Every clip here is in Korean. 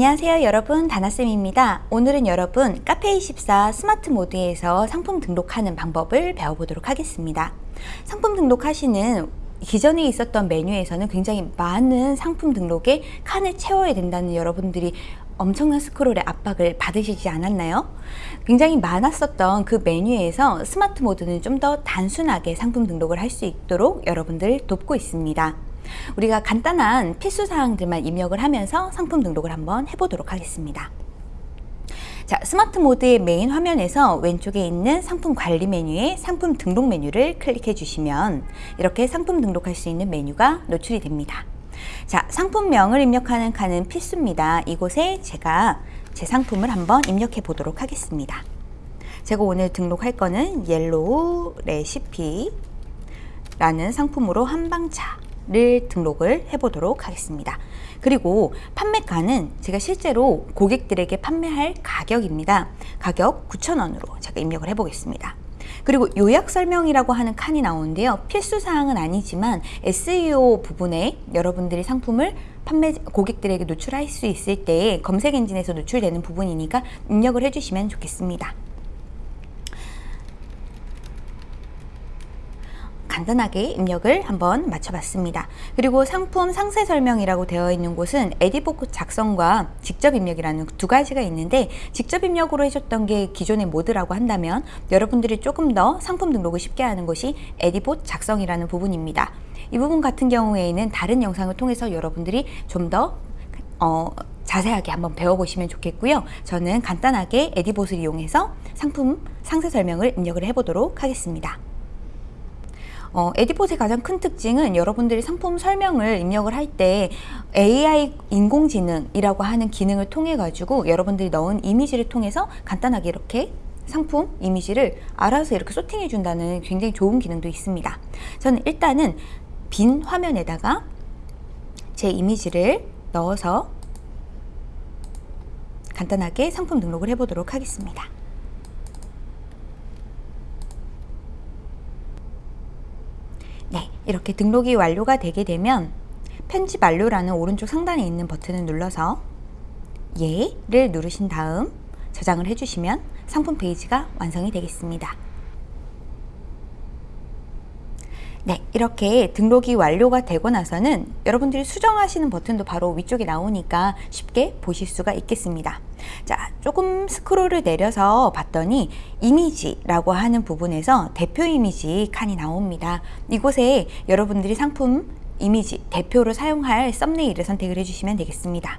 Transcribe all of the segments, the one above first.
안녕하세요 여러분 다나쌤입니다 오늘은 여러분 카페24 스마트 모드에서 상품 등록하는 방법을 배워보도록 하겠습니다 상품 등록하시는 기존에 있었던 메뉴에서는 굉장히 많은 상품 등록에 칸을 채워야 된다는 여러분들이 엄청난 스크롤의 압박을 받으시지 않았나요? 굉장히 많았었던 그 메뉴에서 스마트 모드는 좀 더 단순하게 상품 등록을 할 수 있도록 여러분들을 돕고 있습니다. 우리가 간단한 필수사항들만 입력을 하면서 상품 등록을 한번 해보도록 하겠습니다. 자, 스마트 모드의 메인 화면에서 왼쪽에 있는 상품 관리 메뉴에 상품 등록 메뉴를 클릭해 주시면 이렇게 상품 등록할 수 있는 메뉴가 노출이 됩니다. 자, 상품명을 입력하는 칸은 필수입니다. 이곳에 제가 제 상품을 한번 입력해 보도록 하겠습니다. 제가 오늘 등록할 거는 옐로우 레시피 라는 상품으로 한방차 를 등록을 해 보도록 하겠습니다. 그리고 판매가는 제가 실제로 고객들에게 판매할 가격입니다. 가격 9,000원으로 제가 입력을 해 보겠습니다. 그리고 요약 설명이라고 하는 칸이 나오는데요. 필수 사항은 아니지만 SEO 부분에 여러분들이 상품을 판매 고객들에게 노출할 수 있을 때 검색 엔진에서 노출되는 부분이니까 입력을 해주시면 좋겠습니다. 간단하게 입력을 한번 맞춰봤습니다. 그리고 상품 상세 설명이라고 되어 있는 곳은 에디복 작성과 직접 입력이라는 두 가지가 있는데 직접 입력으로 해줬던 게 기존의 모드라고 한다면 여러분들이 조금 더 상품 등록을 쉽게 하는 것이 에디봇 작성이라는 부분입니다. 이 부분 같은 경우에는 다른 영상을 통해서 여러분들이 좀더 어, 자세하게 한번 배워보시면 좋겠고요. 저는 간단하게 에디봇을 이용해서 상품 상세 설명을 입력을 해보도록 하겠습니다. 어, 에디봇의 가장 큰 특징은 여러분들이 상품 설명을 입력을 할 때 AI 인공지능이라고 하는 기능을 통해 가지고 여러분들이 넣은 이미지를 통해서 간단하게 이렇게 상품 이미지를 알아서 이렇게 소팅해 준다는 굉장히 좋은 기능도 있습니다. 저는 일단은 빈 화면에다가 제 이미지를 넣어서 간단하게 상품 등록을 해보도록 하겠습니다. 네, 이렇게 등록이 완료가 되게 되면 편집 완료라는 오른쪽 상단에 있는 버튼을 눌러서 예를 누르신 다음 저장을 해주시면 상품 페이지가 완성이 되겠습니다. 네, 이렇게 등록이 완료가 되고 나서는 여러분들이 수정하시는 버튼도 바로 위쪽에 나오니까 쉽게 보실 수가 있겠습니다. 자, 조금 스크롤을 내려서 봤더니 이미지라고 하는 부분에서 대표 이미지 칸이 나옵니다. 이곳에 여러분들이 상품 이미지 대표로 사용할 썸네일을 선택을 해주시면 되겠습니다.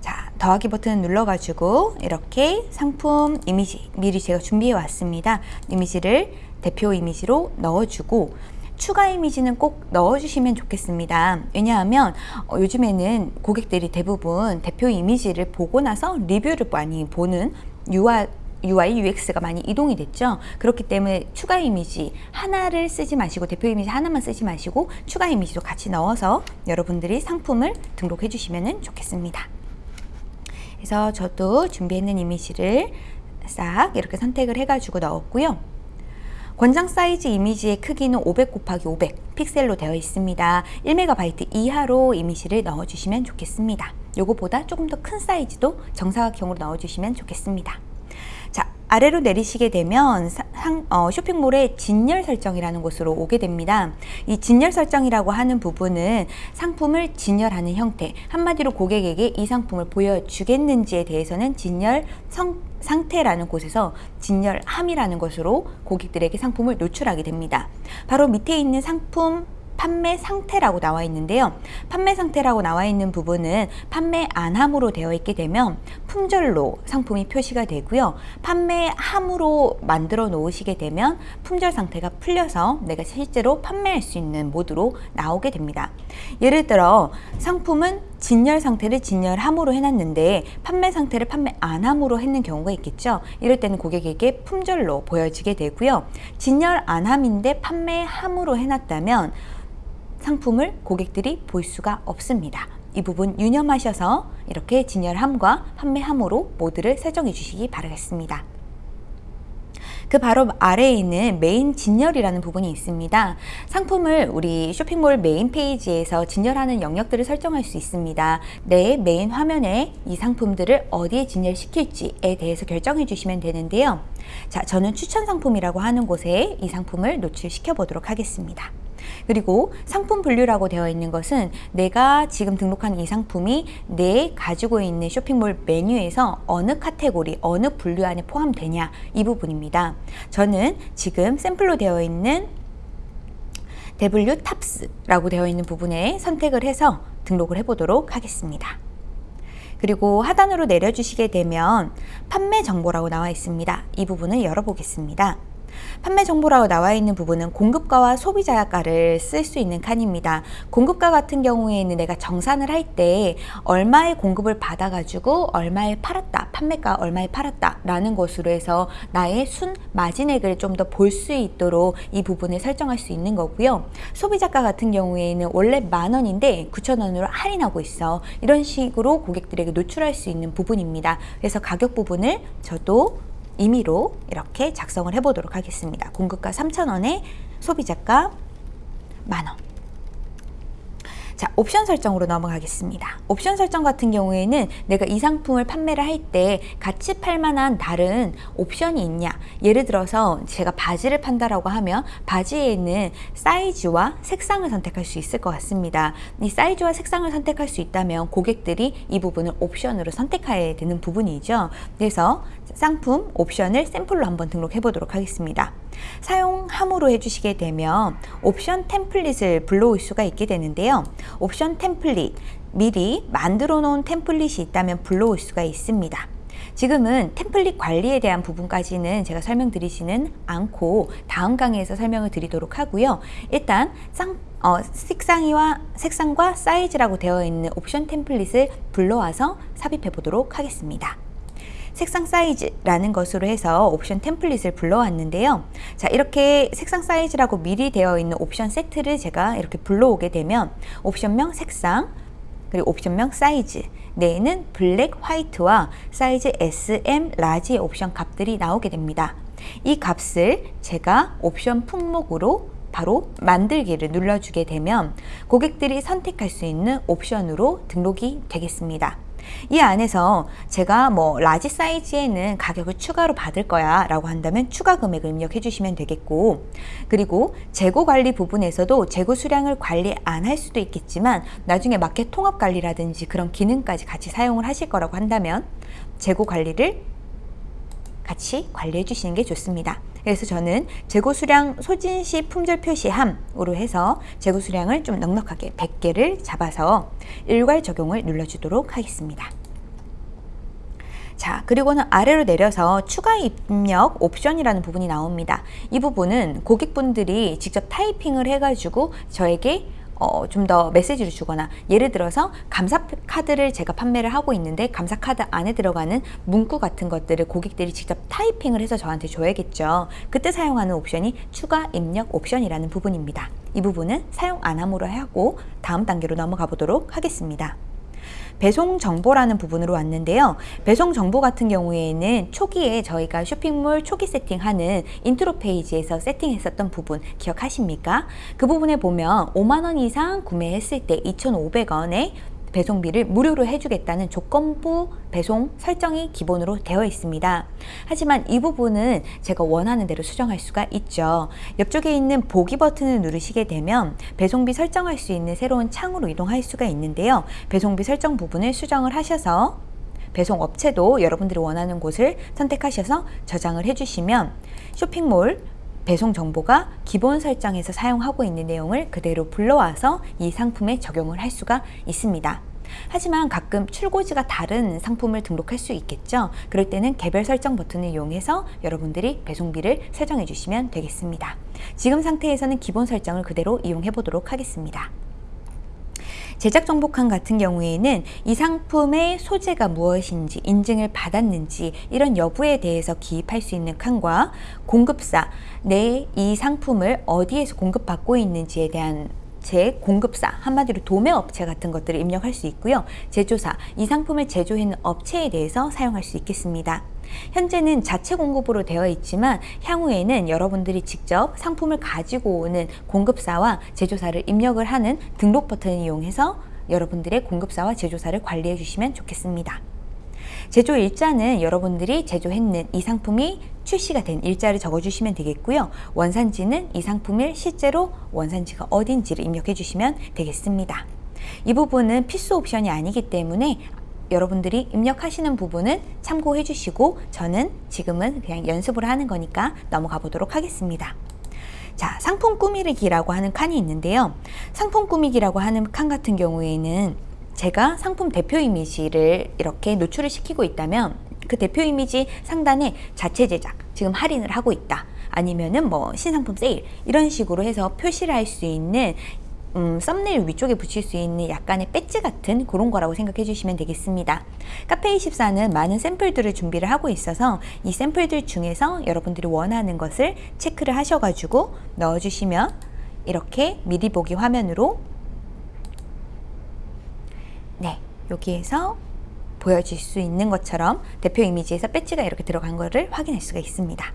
자, 더하기 버튼 눌러가지고 이렇게 상품 이미지 미리 제가 준비해 왔습니다. 이미지를 대표 이미지로 넣어주고 추가 이미지는 꼭 넣어주시면 좋겠습니다. 왜냐하면 어, 요즘에는 고객들이 대부분 대표 이미지를 보고 나서 리뷰를 많이 보는 UI UI, UX가 많이 이동이 됐죠. 그렇기 때문에 추가 이미지 하나를 쓰지 마시고 대표 이미지 하나만 쓰지 마시고 추가 이미지도 같이 넣어서 여러분들이 상품을 등록해 주시면 좋겠습니다. 그래서 저도 준비했는 이미지를 싹 이렇게 선택을 해가지고 넣었고요. 권장 사이즈 이미지의 크기는 500 곱하기 500 픽셀로 되어 있습니다. 1MB 이하로 이미지를 넣어주시면 좋겠습니다. 요거보다 조금 더 큰 사이즈도 정사각형으로 넣어주시면 좋겠습니다. 자, 아래로 내리시게 되면 상, 어, 쇼핑몰의 진열 설정이라는 곳으로 오게 됩니다. 이 진열 설정이라고 하는 부분은 상품을 진열하는 형태, 한마디로 고객에게 이 상품을 보여주겠는지에 대해서는 진열 성, 상태라는 곳에서 진열함이라는 것으로 고객들에게 상품을 노출하게 됩니다. 바로 밑에 있는 상품 판매 상태라고 나와 있는데요. 판매 상태라고 나와 있는 부분은 판매 안함으로 되어 있게 되면 품절로 상품이 표시가 되고요. 판매함으로 만들어 놓으시게 되면 품절 상태가 풀려서 내가 실제로 판매할 수 있는 모드로 나오게 됩니다. 예를 들어 상품은 진열 상태를 진열함으로 해놨는데 판매 상태를 판매 안함으로 했는 경우가 있겠죠. 이럴 때는 고객에게 품절로 보여지게 되고요. 진열 안함인데 판매함으로 해놨다면 상품을 고객들이 볼 수가 없습니다. 이 부분 유념하셔서 이렇게 진열함과 판매함으로 모드를 설정해 주시기 바라겠습니다. 그 바로 아래에 있는 메인 진열이라는 부분이 있습니다. 상품을 우리 쇼핑몰 메인 페이지에서 진열하는 영역들을 설정할 수 있습니다. 내 메인 화면에 이 상품들을 어디에 진열시킬지에 대해서 결정해 주시면 되는데요. 자, 저는 추천 상품이라고 하는 곳에 이 상품을 노출시켜 보도록 하겠습니다. 그리고 상품 분류라고 되어 있는 것은 내가 지금 등록한 이 상품이 내가 가지고 있는 쇼핑몰 메뉴에서 어느 카테고리, 어느 분류 안에 포함되냐 이 부분입니다. 저는 지금 샘플로 되어 있는 W tops라고 되어 있는 부분에 선택을 해서 등록을 해보도록 하겠습니다. 그리고 하단으로 내려주시게 되면 판매 정보라고 나와 있습니다. 이 부분을 열어보겠습니다. 판매 정보라고 나와 있는 부분은 공급가와 소비자가를 쓸 수 있는 칸입니다. 공급가 같은 경우에는 내가 정산을 할 때 얼마의 공급을 받아가지고 얼마에 팔았다, 판매가 얼마에 팔았다 라는 것으로 해서 나의 순 마진액을 좀 더 볼 수 있도록 이 부분을 설정할 수 있는 거고요. 소비자가 같은 경우에는 원래 만 원인데 9천 원으로 할인하고 있어. 이런 식으로 고객들에게 노출할 수 있는 부분입니다. 그래서 가격 부분을 저도 임의로 이렇게 작성을 해보도록 하겠습니다. 공급가 3,000원에 소비자가 만원. 자, 옵션 설정으로 넘어가겠습니다. 옵션 설정 같은 경우에는 내가 이 상품을 판매를 할 때 같이 팔만한 다른 옵션이 있냐. 예를 들어서 제가 바지를 판다라고 하면 바지에 있는 사이즈와 색상을 선택할 수 있을 것 같습니다. 이 사이즈와 색상을 선택할 수 있다면 고객들이 이 부분을 옵션으로 선택해야 되는 부분이죠. 그래서 상품 옵션을 샘플로 한번 등록해 보도록 하겠습니다. 사용함으로 해주시게 되면 옵션 템플릿을 불러올 수가 있게 되는데요. 옵션 템플릿, 미리 만들어 놓은 템플릿이 있다면 불러올 수가 있습니다. 지금은 템플릿 관리에 대한 부분까지는 제가 설명드리지는 않고 다음 강의에서 설명을 드리도록 하고요. 일단 쌍, 어, 색상이와 색상과 사이즈라고 되어 있는 옵션 템플릿을 불러와서 삽입해 보도록 하겠습니다. 색상 사이즈라는 것으로 해서 옵션 템플릿을 불러왔는데요. 자, 이렇게 색상 사이즈라고 미리 되어 있는 옵션 세트를 제가 이렇게 불러오게 되면 옵션명 색상, 그리고 옵션명 사이즈, 내에는 블랙, 화이트와 사이즈 S, M, 라지의 옵션 값들이 나오게 됩니다. 이 값을 제가 옵션 품목으로 바로 만들기를 눌러주게 되면 고객들이 선택할 수 있는 옵션으로 등록이 되겠습니다. 이 안에서 제가 뭐 large 사이즈에는 가격을 추가로 받을 거야 라고 한다면 추가 금액을 입력해 주시면 되겠고 그리고 재고 관리 부분에서도 재고 수량을 관리 안 할 수도 있겠지만 나중에 마켓 통합 관리라든지 그런 기능까지 같이 사용을 하실 거라고 한다면 재고 관리를 같이 관리해 주시는 게 좋습니다. 그래서 저는 재고 수량 소진 시 품절 표시함으로 해서 재고 수량을 좀 넉넉하게 100개를 잡아서 일괄 적용을 눌러주도록 하겠습니다. 자, 그리고는 아래로 내려서 추가 입력 옵션이라는 부분이 나옵니다. 이 부분은 고객분들이 직접 타이핑을 해가지고 저에게 어, 좀 더 메시지를 주거나 예를 들어서 감사 카드를 제가 판매를 하고 있는데 감사 카드 안에 들어가는 문구 같은 것들을 고객들이 직접 타이핑을 해서 저한테 줘야겠죠. 그때 사용하는 옵션이 추가 입력 옵션이라는 부분입니다. 이 부분은 사용 안 함으로 하고 다음 단계로 넘어가 보도록 하겠습니다. 배송 정보라는 부분으로 왔는데요. 배송 정보 같은 경우에는 초기에 저희가 쇼핑몰 초기 세팅하는 인트로 페이지에서 세팅했었던 부분 기억하십니까? 그 부분에 보면 5만원 이상 구매했을 때 2,500원에 배송비를 무료로 해주겠다는 조건부 배송 설정이 기본으로 되어 있습니다. 하지만 이 부분은 제가 원하는 대로 수정할 수가 있죠. 옆쪽에 있는 보기 버튼을 누르시게 되면 배송비 설정할 수 있는 새로운 창으로 이동할 수가 있는데요. 배송비 설정 부분을 수정을 하셔서 배송 업체도 여러분들이 원하는 곳을 선택하셔서 저장을 해주시면 쇼핑몰 배송 정보가 기본 설정에서 사용하고 있는 내용을 그대로 불러와서 이 상품에 적용을 할 수가 있습니다. 하지만 가끔 출고지가 다른 상품을 등록할 수 있겠죠. 그럴 때는 개별 설정 버튼을 이용해서 여러분들이 배송비를 설정해 주시면 되겠습니다. 지금 상태에서는 기본 설정을 그대로 이용해 보도록 하겠습니다. 제작 정보칸 같은 경우에는 이 상품의 소재가 무엇인지 인증을 받았는지 이런 여부에 대해서 기입할 수 있는 칸과 공급사 내 이 상품을 어디에서 공급받고 있는지에 대한 제 공급사 한마디로 도매업체 같은 것들을 입력할 수 있고요. 제조사 이 상품을 제조했는 업체에 대해서 사용할 수 있겠습니다. 현재는 자체 공급으로 되어 있지만 향후에는 여러분들이 직접 상품을 가지고 오는 공급사와 제조사를 입력을 하는 등록 버튼을 이용해서 여러분들의 공급사와 제조사를 관리해 주시면 좋겠습니다. 제조 일자는 여러분들이 제조했는 이 상품이 출시가 된 일자를 적어주시면 되겠고요. 원산지는 이 상품을 실제로 원산지가 어딘지를 입력해 주시면 되겠습니다. 이 부분은 필수 옵션이 아니기 때문에 여러분들이 입력하시는 부분은 참고해 주시고 저는 지금은 그냥 연습을 하는 거니까 넘어가 보도록 하겠습니다. 자, 상품 꾸미기라고 하는 칸이 있는데요. 상품 꾸미기라고 하는 칸 같은 경우에는 제가 상품 대표 이미지를 이렇게 노출을 시키고 있다면 그 대표 이미지 상단에 자체 제작, 지금 할인을 하고 있다. 아니면은 뭐 신상품 세일 이런 식으로 해서 표시를 할 수 있는 음, 썸네일 위쪽에 붙일 수 있는 약간의 배지 같은 그런 거라고 생각해 주시면 되겠습니다. 카페24는 많은 샘플들을 준비를 하고 있어서 이 샘플들 중에서 여러분들이 원하는 것을 체크를 하셔가지고 넣어주시면 이렇게 미리 보기 화면으로 네, 여기에서 보여질 수 있는 것처럼 대표 이미지에서 배지가 이렇게 들어간 것을 확인할 수가 있습니다.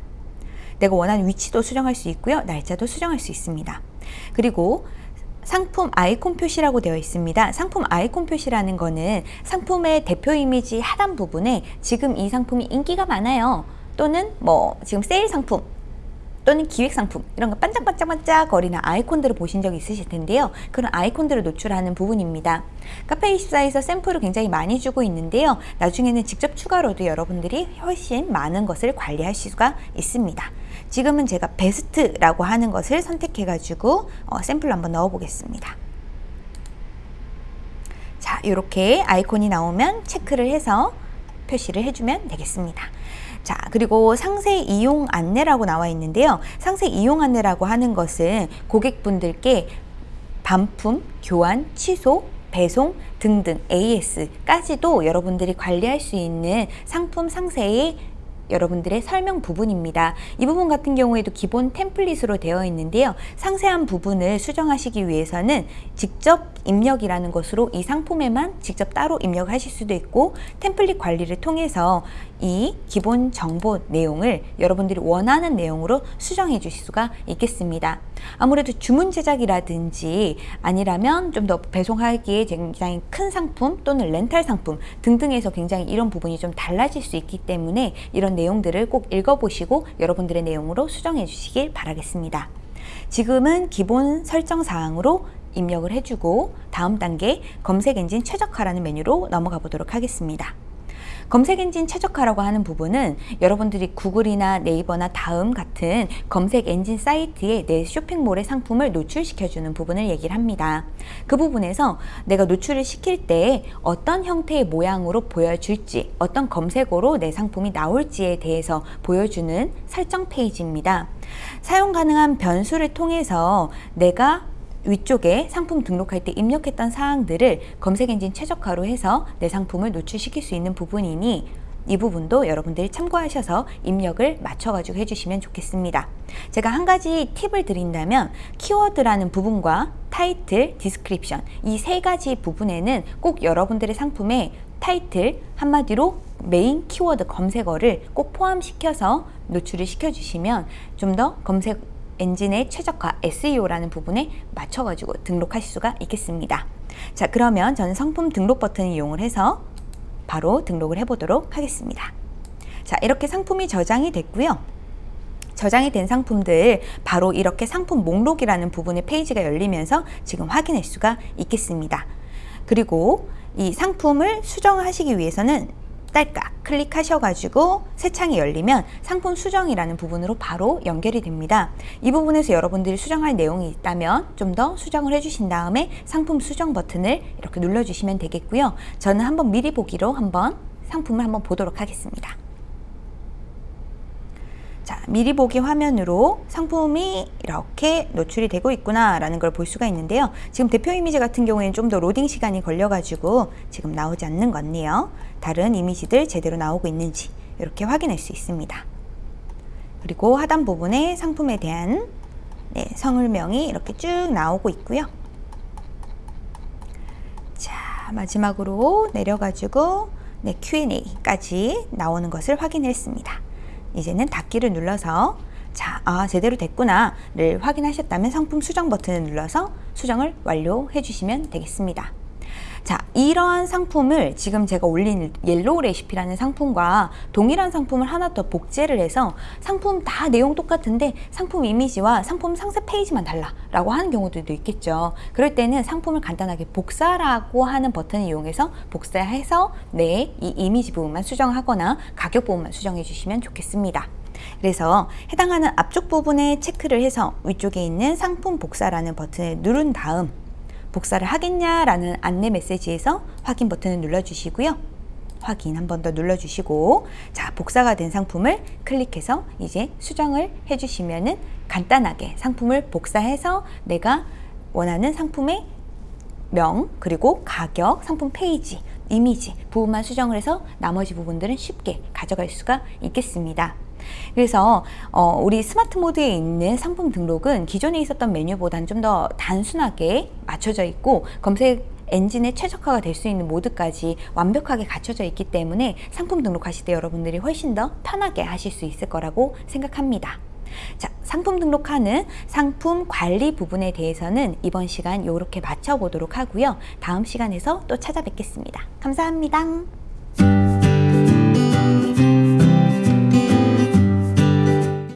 내가 원하는 위치도 수정할 수 있고요. 날짜도 수정할 수 있습니다. 그리고 상품 아이콘 표시라고 되어 있습니다. 상품 아이콘 표시라는 거는 상품의 대표 이미지 하단 부분에 지금 이 상품이 인기가 많아요. 또는 뭐 지금 세일 상품 또는 기획 상품 이런 거 반짝반짝반짝 거리는 아이콘들을 보신 적 있으실 텐데요. 그런 아이콘들을 노출하는 부분입니다. 카페24에서 샘플을 굉장히 많이 주고 있는데요. 나중에는 직접 추가로도 여러분들이 훨씬 많은 것을 관리할 수가 있습니다. 지금은 제가 베스트라고 하는 것을 선택해 가지고 어, 샘플을 한번 넣어 보겠습니다. 자, 이렇게 아이콘이 나오면 체크를 해서 표시를 해주면 되겠습니다. 자, 그리고 상세 이용 안내라고 나와 있는데요. 상세 이용 안내라고 하는 것은 고객분들께 반품, 교환, 취소, 배송 등등 AS까지도 여러분들이 관리할 수 있는 상품 상세의 여러분들의 설명 부분입니다. 이 부분 같은 경우에도 기본 템플릿으로 되어 있는데요. 상세한 부분을 수정하시기 위해서는 직접 입력이라는 것으로 이 상품에만 직접 따로 입력하실 수도 있고 템플릿 관리를 통해서 이 기본 정보 내용을 여러분들이 원하는 내용으로 수정해 주실 수가 있겠습니다. 아무래도 주문 제작이라든지 아니라면 좀 더 배송하기에 굉장히 큰 상품 또는 렌탈 상품 등등에서 굉장히 이런 부분이 좀 달라질 수 있기 때문에 이런 내용들을 꼭 읽어보시고 여러분들의 내용으로 수정해 주시길 바라겠습니다. 지금은 기본 설정 사항으로 입력을 해주고 다음 단계 검색 엔진 최적화라는 메뉴로 넘어가 보도록 하겠습니다. 검색 엔진 최적화라고 하는 부분은 여러분들이 구글이나 네이버나 다음 같은 검색 엔진 사이트에 내 쇼핑몰의 상품을 노출시켜주는 부분을 얘기를 합니다. 그 부분에서 내가 노출을 시킬 때 어떤 형태의 모양으로 보여줄지 어떤 검색어로 내 상품이 나올지에 대해서 보여주는 설정 페이지입니다. 사용 가능한 변수를 통해서 내가 위쪽에 상품 등록할 때 입력했던 사항들을 검색 엔진 최적화로 해서 내 상품을 노출시킬 수 있는 부분이니 이 부분도 여러분들이 참고하셔서 입력을 맞춰가지고 해주시면 좋겠습니다. 제가 한 가지 팁을 드린다면 키워드라는 부분과 타이틀, description 이 세 가지 부분에는 꼭 여러분들의 상품에 타이틀 한마디로 메인 키워드 검색어를 꼭 포함시켜서 노출을 시켜주시면 좀 더 검색 엔진의 최적화 SEO라는 부분에 맞춰가지고 등록하실 수가 있겠습니다. 자 그러면 저는 상품 등록 버튼을 이용을 해서 바로 등록을 해보도록 하겠습니다. 자 이렇게 상품이 저장이 됐고요. 저장이 된 상품들 바로 이렇게 상품 목록이라는 부분의 페이지가 열리면서 지금 확인할 수가 있겠습니다. 그리고 이 상품을 수정하시기 위해서는 딸깍 클릭하셔가지고 새 창이 열리면 상품 수정이라는 부분으로 바로 연결이 됩니다. 이 부분에서 여러분들이 수정할 내용이 있다면 좀 더 수정을 해주신 다음에 상품 수정 버튼을 이렇게 눌러주시면 되겠고요. 저는 한번 미리 보기로 한번 상품을 한번 보도록 하겠습니다. 자, 미리 보기 화면으로 상품이 이렇게 노출이 되고 있구나 라는 걸 볼 수가 있는데요. 지금 대표 이미지 같은 경우에는 좀 더 로딩 시간이 걸려가지고 지금 나오지 않는 것 같네요. 다른 이미지들 제대로 나오고 있는지 이렇게 확인할 수 있습니다. 그리고 하단 부분에 상품에 대한 네, 성을명이 이렇게 쭉 나오고 있고요. 자, 마지막으로 내려가지고 네, Q&A까지 나오는 것을 확인했습니다. 이제는 닫기를 눌러서 자, 아, 제대로 됐구나를 확인하셨다면 상품 수정 버튼을 눌러서 수정을 완료해 주시면 되겠습니다. 자, 이러한 상품을 지금 제가 올린 옐로우 레시피라는 상품과 동일한 상품을 하나 더 복제를 해서 상품 다 내용 똑같은데 상품 이미지와 상품 상세 페이지만 달라라고 하는 경우들도 있겠죠. 그럴 때는 상품을 간단하게 복사라고 하는 버튼을 이용해서 복사해서 네, 이 이미지 부분만 수정하거나 가격 부분만 수정해 주시면 좋겠습니다. 그래서 해당하는 앞쪽 부분에 체크를 해서 위쪽에 있는 상품 복사라는 버튼을 누른 다음 복사를 하겠냐라는 안내 메시지에서 확인 버튼을 눌러주시고요. 확인 한 번 더 눌러주시고 자 복사가 된 상품을 클릭해서 이제 수정을 해주시면 은 간단하게 상품을 복사해서 내가 원하는 상품의 명 그리고 가격, 상품 페이지, 이미지 부분만 수정을 해서 나머지 부분들은 쉽게 가져갈 수가 있겠습니다. 그래서 어, 우리 스마트 모드에 있는 상품 등록은 기존에 있었던 메뉴보다는 좀 더 단순하게 맞춰져 있고 검색 엔진의 최적화가 될 수 있는 모드까지 완벽하게 갖춰져 있기 때문에 상품 등록하실 때 여러분들이 훨씬 더 편하게 하실 수 있을 거라고 생각합니다. 자, 상품 등록하는 상품 관리 부분에 대해서는 이번 시간 이렇게 맞춰보도록 하고요. 다음 시간에서 또 찾아뵙겠습니다. 감사합니다.